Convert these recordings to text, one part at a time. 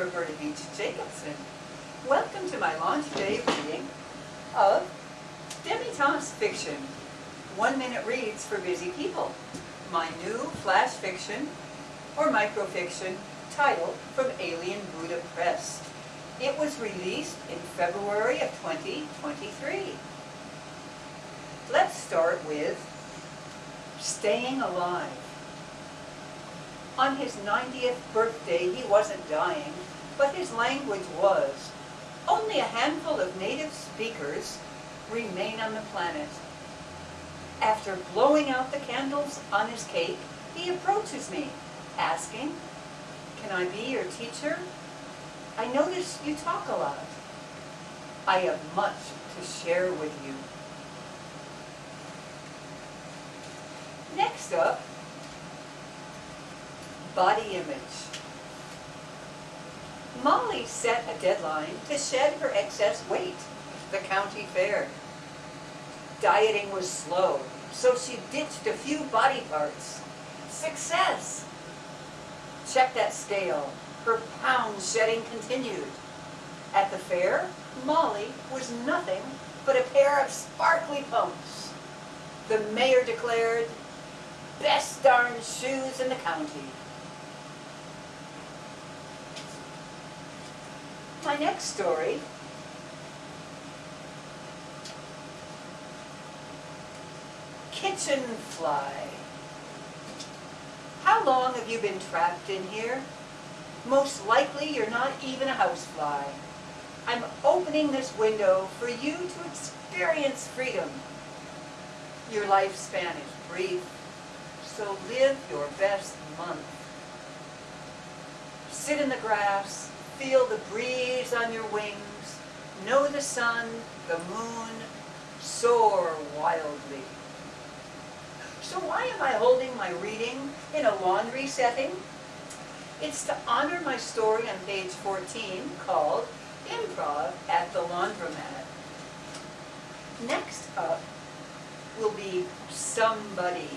H. Jacobson. Welcome to my launch day reading of Demi-Tasse fiction, one minute reads for busy people. My new flash fiction or microfiction title from Alien Buddha Press. It was released in February of 2023. Let's start with Staying Alive. On his 90th birthday, he wasn't dying, but his language was. Only a handful of native speakers remain on the planet. After blowing out the candles on his cake, he approaches me, asking, Can I be your teacher? I notice you talk a lot. I have much to share with you. Next up, body image. Molly set a deadline to shed her excess weight, at the county fair. Dieting was slow, so she ditched a few body parts. Success! Check that scale. Her pound shedding continued. At the fair, Molly was nothing but a pair of sparkly pumps. The mayor declared, best darn shoes in the county. My next story Kitchen Fly. How long have you been trapped in here? Most likely you're not even a housefly. I'm opening this window for you to experience freedom. Your lifespan is brief, so live your best month. Sit in the grass, feel the breeze on your wings, know the sun, the moon, soar wildly. So why am I holding my reading in a laundry setting? It's to honor my story on page 14 called Improv at the Laundromat. Next up will be Somebody.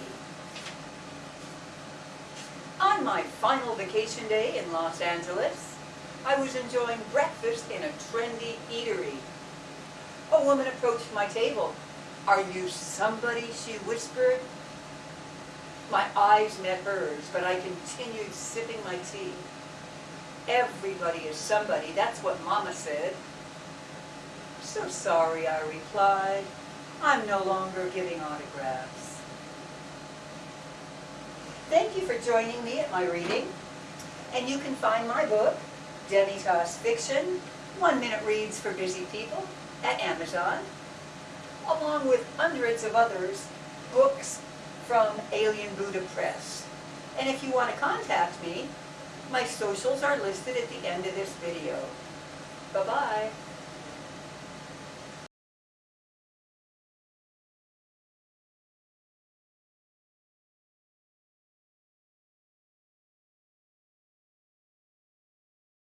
On my final vacation day in Los Angeles, I was enjoying breakfast in a trendy eatery. A woman approached my table. Are you somebody, she whispered. My eyes met hers, but I continued sipping my tea. Everybody is somebody, that's what Mama said. So sorry, I replied. I'm no longer giving autographs. Thank you for joining me at my reading. And you can find my book, Demi-Tasse Fiction, One Minute Reads for Busy People, at Amazon, along with hundreds of others, books from Alien Buddha Press. And if you want to contact me, my socials are listed at the end of this video.